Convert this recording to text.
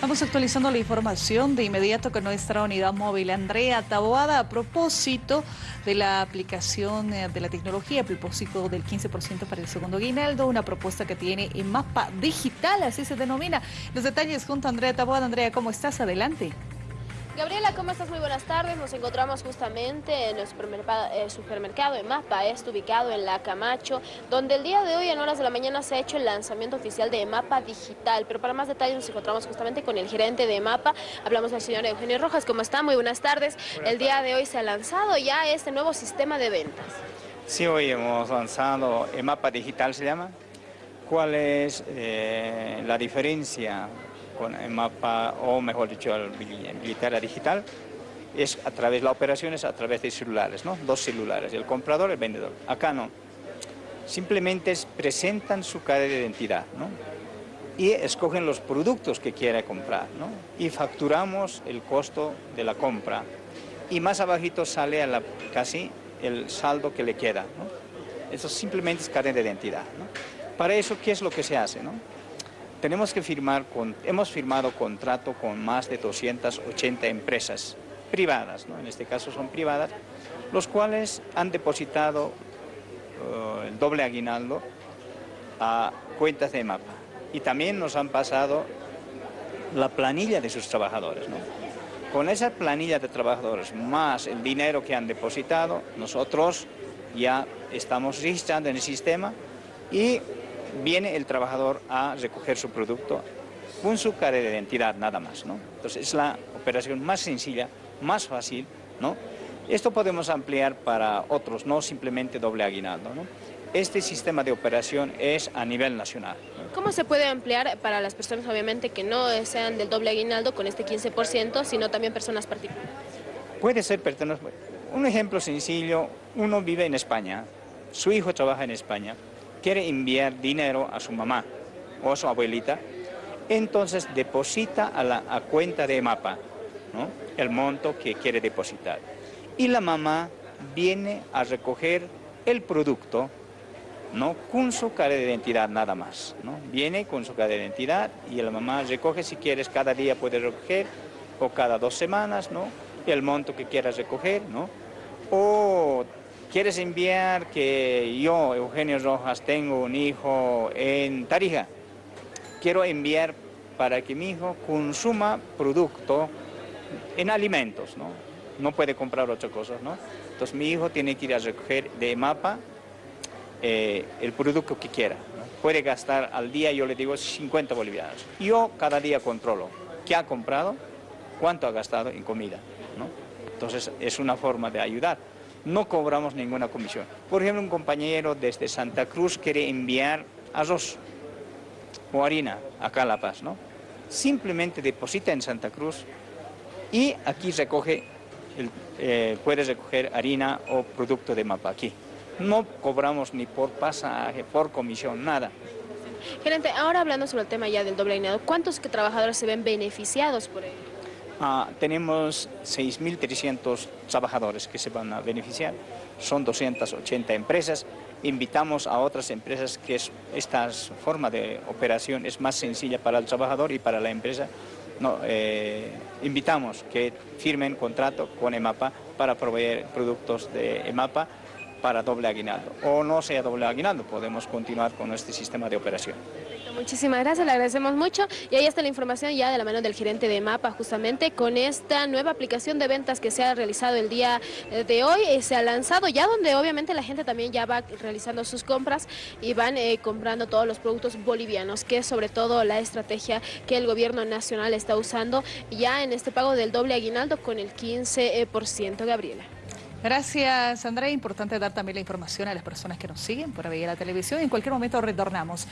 Vamos actualizando la información de inmediato con nuestra unidad móvil. Andrea Taboada, a propósito de la aplicación eh, de la tecnología, a propósito del 15% para el segundo guinaldo, una propuesta que tiene en mapa digital, así se denomina. Los detalles junto a Andrea Taboada. Andrea, ¿cómo estás? Adelante. Gabriela, ¿cómo estás? Muy buenas tardes. Nos encontramos justamente en el supermercado, eh, supermercado Mapa, ubicado en La Camacho, donde el día de hoy en horas de la mañana se ha hecho el lanzamiento oficial de Mapa Digital. Pero para más detalles nos encontramos justamente con el gerente de Mapa. Hablamos del señor Eugenio Rojas. ¿Cómo está? Muy buenas tardes. el día de hoy se ha lanzado ya este nuevo sistema de ventas. Sí, hoy hemos lanzado el Mapa Digital, se llama. ¿Cuál es eh, la diferencia con el mapa, o mejor dicho, el billetera digital, es a través de las operaciones, a través de celulares, ¿no? Dos celulares, el comprador y el vendedor. Acá no. Simplemente presentan su cara de identidad, ¿no? Y escogen los productos que quiere comprar, ¿no? Y facturamos el costo de la compra. Y más abajito sale a la, casi el saldo que le queda, ¿no? Eso simplemente es cadena de identidad, ¿no? Para eso, ¿qué es lo que se hace, no? Tenemos que firmar, hemos firmado contrato con más de 280 empresas privadas, ¿no? en este caso son privadas, los cuales han depositado uh, el doble aguinaldo a cuentas de MAPA y también nos han pasado la planilla de sus trabajadores. Con esa planilla de trabajadores más el dinero que han depositado, nosotros ya estamos registrando en el sistema y viene el trabajador a recoger su producto con su cara de identidad nada más, ¿no? Entonces es la operación más sencilla, más fácil, ¿no? Esto podemos ampliar para otros, no simplemente doble aguinaldo, ¿no? Este sistema de operación es a nivel nacional. ¿Cómo se puede ampliar para las personas, obviamente, que no sean del doble aguinaldo con este 15%, sino también personas particulares? Puede ser personas... Un ejemplo sencillo, uno vive en España, su hijo trabaja en España, quiere enviar dinero a su mamá o a su abuelita, entonces deposita a la cuenta de MAPA el monto que quiere depositar. Y la mamá viene a recoger el producto ¿no? con su cara de identidad nada más. ¿no? Viene con su cara de identidad y la mamá recoge si quieres cada día puede recoger o cada dos semanas, ¿no? el monto que quieras recoger, ¿no? o ¿Quieres enviar que yo, Eugenio Rojas, tengo un hijo en Tarija? Quiero enviar para que mi hijo consuma producto en alimentos, ¿no? No puede comprar otras cosas, ¿no? Entonces mi hijo tiene que ir a recoger de mapa eh, el producto que quiera. Puede gastar al día, yo le digo, 50 bolivianos. Yo cada día controlo qué ha comprado, cuánto ha gastado en comida, ¿no? Entonces es una forma de ayudar no cobramos ninguna comisión. Por ejemplo, un compañero desde Santa Cruz quiere enviar arroz o harina acá a La Paz, ¿no? Simplemente deposita en Santa Cruz y aquí recoge, el, eh, puede recoger harina o producto de mapa aquí. No cobramos ni por pasaje, por comisión, nada. Gerente, ahora hablando sobre el tema ya del doble alineado, ¿cuántos trabajadores se ven beneficiados por ello? Ah, tenemos 6.300 trabajadores que se van a beneficiar, son 280 empresas, invitamos a otras empresas que esta forma de operación es más sencilla para el trabajador y para la empresa, eh, invitamos que firmen contrato con EMAPA para proveer productos de EMAPA para doble aguinaldo. O no sea doble aguinaldo, podemos continuar con este sistema de operación. Muchísimas gracias, le agradecemos mucho. Y ahí está la información ya de la mano del gerente de MAPA, justamente con esta nueva aplicación de ventas que se ha realizado el día eh, de hoy. Eh, se ha lanzado ya donde obviamente la gente también ya va realizando sus compras y van eh, comprando todos los productos bolivianos, que es sobre todo la estrategia que el gobierno nacional está usando ya en este pago del doble aguinaldo con el 15%. Gabriela. Gracias, Andrea. Importante dar también la información a las personas que nos siguen por la televisión. En cualquier momento retornamos.